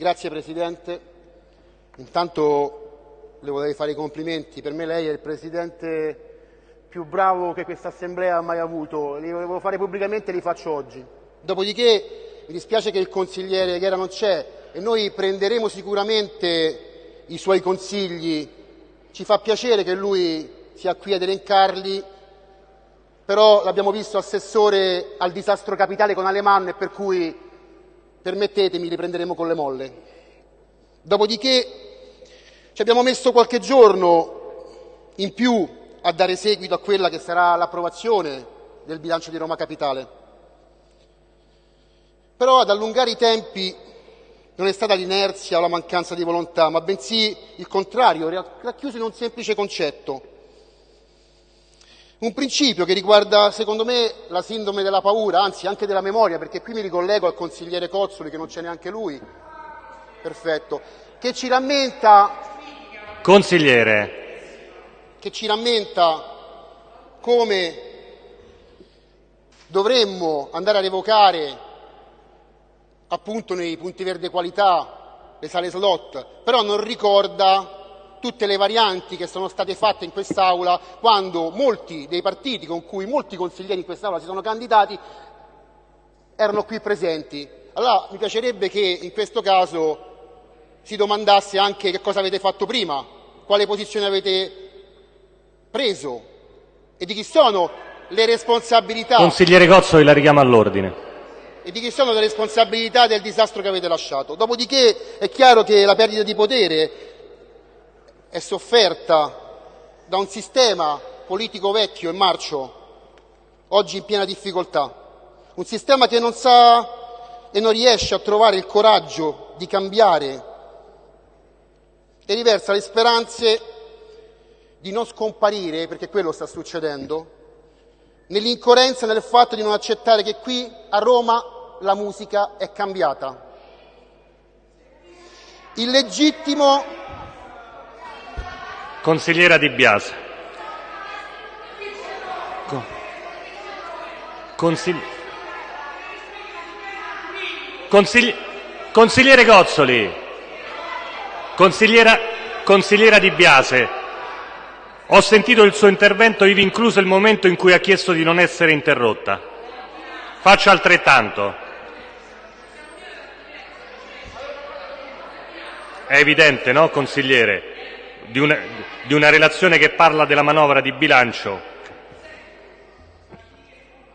Grazie Presidente. Intanto le vorrei fare i complimenti. Per me lei è il Presidente più bravo che questa Assemblea ha mai avuto. Li volevo fare pubblicamente e li faccio oggi. Dopodiché mi dispiace che il consigliere Ghera non c'è e noi prenderemo sicuramente i suoi consigli. Ci fa piacere che lui sia qui ad elencarli, però l'abbiamo visto assessore al disastro capitale con Alemanno e per cui, permettetemi, li prenderemo con le molle. Dopodiché ci abbiamo messo qualche giorno in più a dare seguito a quella che sarà l'approvazione del bilancio di Roma Capitale. Però ad allungare i tempi non è stata l'inerzia o la mancanza di volontà, ma bensì il contrario, racchiuso in un semplice concetto. Un principio che riguarda, secondo me, la sindrome della paura, anzi anche della memoria, perché qui mi ricollego al consigliere Cozzoli, che non c'è neanche lui. Perfetto. Che ci rammenta. Consigliere. Che ci rammenta come dovremmo andare a revocare appunto nei punti verde qualità le sale slot, però non ricorda tutte le varianti che sono state fatte in quest'Aula quando molti dei partiti con cui molti consiglieri in quest'Aula si sono candidati erano qui presenti. Allora mi piacerebbe che in questo caso si domandasse anche che cosa avete fatto prima, quale posizione avete preso e di chi sono le responsabilità. Consigliere Cozzoli la richiama all'ordine e di chi sono le responsabilità del disastro che avete lasciato. Dopodiché è chiaro che la perdita di potere è sofferta da un sistema politico vecchio e marcio, oggi in piena difficoltà, un sistema che non sa e non riesce a trovare il coraggio di cambiare e riversa le speranze di non scomparire, perché quello sta succedendo, nell'incoerenza nel fatto di non accettare che qui a Roma la musica è cambiata. Il legittimo Consigliera Di Biase. Consigli... Consigli... Consigliere Cozzoli. Consigliera... Consigliera Di Biase. Ho sentito il suo intervento, ivi incluso il momento in cui ha chiesto di non essere interrotta. Faccia altrettanto. È evidente, no, consigliere? Di una, di una relazione che parla della manovra di bilancio.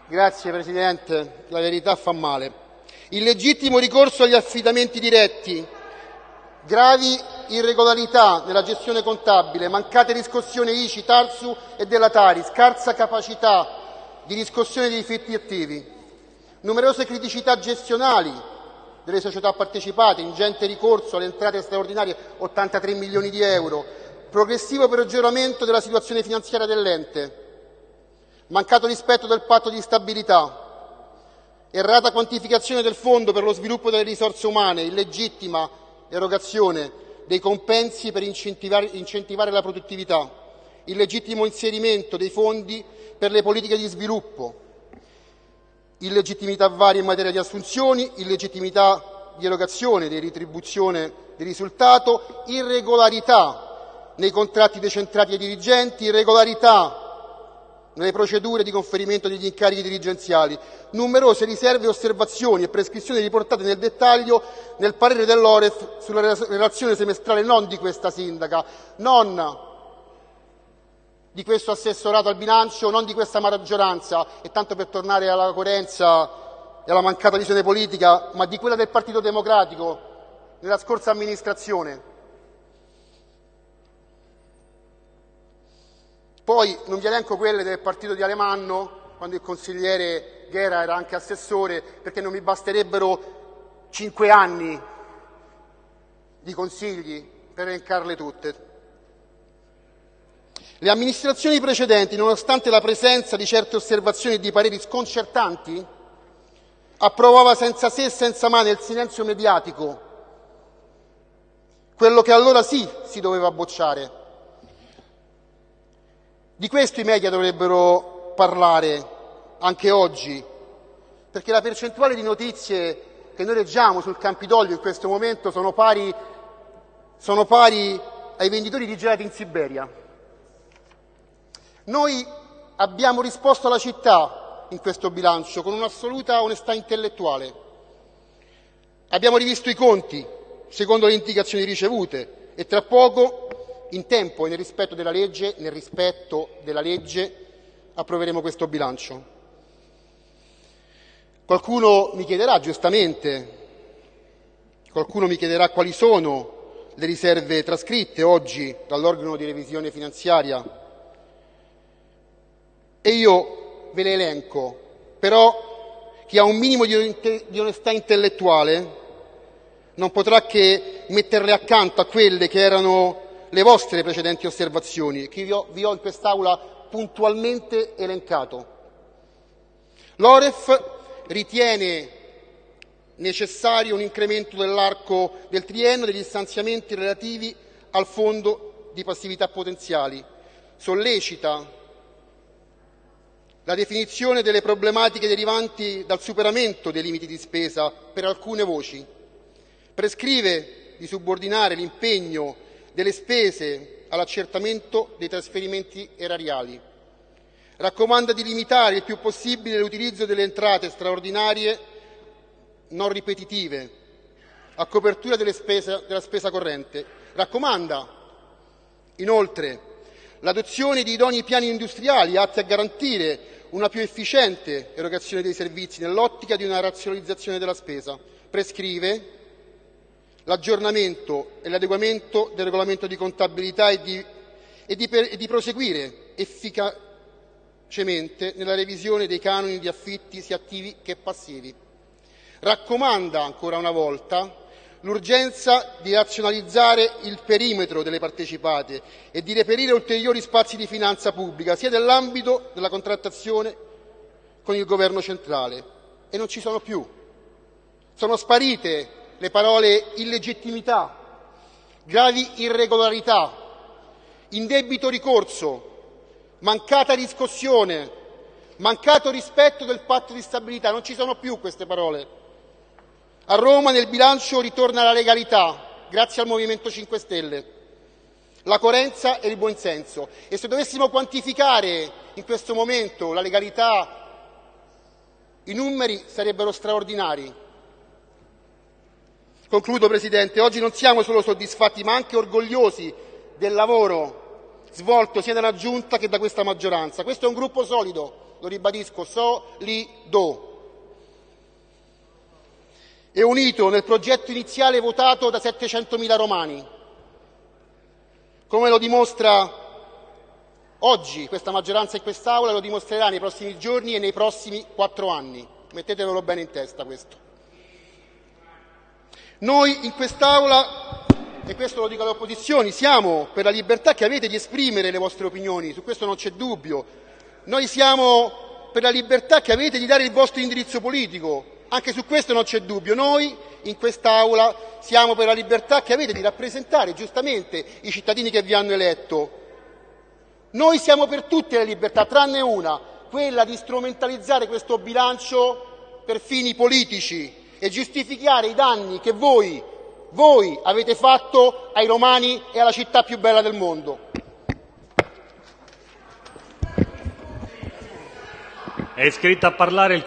Grazie Presidente, la verità fa male. Il legittimo ricorso agli affidamenti diretti, gravi irregolarità nella gestione contabile, mancate riscossioni ICI, Tarsu e della Tari, scarsa capacità di riscossione dei diritti attivi, numerose criticità gestionali delle società partecipate, ingente ricorso alle entrate straordinarie 83 milioni di euro, progressivo peggioramento della situazione finanziaria dell'ente, mancato rispetto del patto di stabilità, errata quantificazione del fondo per lo sviluppo delle risorse umane, illegittima erogazione dei compensi per incentivare, la produttività, illegittimo inserimento dei fondi per le politiche di sviluppo, illegittimità varie in materia di assunzioni, illegittimità di erogazione di ritribuzione di risultato, irregolarità nei contratti decentrati ai dirigenti, irregolarità nelle procedure di conferimento degli incarichi dirigenziali, numerose riserve, osservazioni e prescrizioni riportate nel dettaglio nel parere dell'Oref sulla relazione semestrale non di questa sindaca, non di questo assessorato al bilancio, non di questa maggioranza, e tanto per tornare alla coerenza e alla mancata visione politica, ma di quella del Partito Democratico nella scorsa amministrazione. Poi non vi elenco quelle del partito di Alemanno, quando il consigliere Ghera era anche assessore, perché non mi basterebbero cinque anni di consigli per elencarle tutte. Le amministrazioni precedenti, nonostante la presenza di certe osservazioni e di pareri sconcertanti, approvava senza se e senza ma nel silenzio mediatico quello che allora sì si doveva bocciare di questo i media dovrebbero parlare anche oggi, perché la percentuale di notizie che noi leggiamo sul Campidoglio in questo momento sono pari, sono pari ai venditori di gelati in Siberia. Noi abbiamo risposto alla città in questo bilancio con un'assoluta onestà intellettuale. Abbiamo rivisto i conti secondo le indicazioni ricevute e tra poco, in tempo e nel rispetto della legge, nel rispetto della legge approveremo questo bilancio. Qualcuno mi chiederà giustamente, qualcuno mi chiederà quali sono le riserve trascritte oggi dall'organo di revisione finanziaria e io ve le elenco, però chi ha un minimo di onestà intellettuale non potrà che metterle accanto a quelle che erano le vostre precedenti osservazioni, che vi ho, vi ho in quest'Aula puntualmente elencato. L'Oref ritiene necessario un incremento dell'arco del triennio degli stanziamenti relativi al fondo di passività potenziali, sollecita la definizione delle problematiche derivanti dal superamento dei limiti di spesa per alcune voci, prescrive di subordinare l'impegno delle spese all'accertamento dei trasferimenti erariali, raccomanda di limitare il più possibile l'utilizzo delle entrate straordinarie non ripetitive a copertura spese, della spesa corrente, raccomanda inoltre l'adozione di idonei piani industriali atti a garantire una più efficiente erogazione dei servizi nell'ottica di una razionalizzazione della spesa. Prescrive l'aggiornamento e l'adeguamento del regolamento di contabilità e di, e di, e di proseguire efficacemente nella revisione dei canoni di affitti sia attivi che passivi. Raccomanda ancora una volta l'urgenza di razionalizzare il perimetro delle partecipate e di reperire ulteriori spazi di finanza pubblica, sia nell'ambito della contrattazione con il Governo centrale. E non ci sono più. Sono sparite le parole illegittimità, gravi irregolarità, indebito ricorso, mancata riscossione, mancato rispetto del patto di stabilità. Non ci sono più queste parole. A Roma nel bilancio ritorna la legalità, grazie al Movimento 5 Stelle, la coerenza e il buonsenso. E se dovessimo quantificare in questo momento la legalità, i numeri sarebbero straordinari. Concludo, Presidente. Oggi non siamo solo soddisfatti, ma anche orgogliosi del lavoro svolto sia dalla Giunta che da questa maggioranza. Questo è un gruppo solido, lo ribadisco, solido e unito nel progetto iniziale votato da 700.000 romani, come lo dimostra oggi questa maggioranza in quest'Aula e lo dimostrerà nei prossimi giorni e nei prossimi quattro anni. Mettetevelo bene in testa questo. Noi in quest'Aula, e questo lo dico alle opposizioni, siamo per la libertà che avete di esprimere le vostre opinioni, su questo non c'è dubbio. Noi siamo per la libertà che avete di dare il vostro indirizzo politico, anche su questo non c'è dubbio. Noi in quest'Aula siamo per la libertà che avete di rappresentare giustamente i cittadini che vi hanno eletto. Noi siamo per tutte le libertà, tranne una, quella di strumentalizzare questo bilancio per fini politici e giustificare i danni che voi, voi avete fatto ai romani e alla città più bella del mondo. È iscritto a parlare il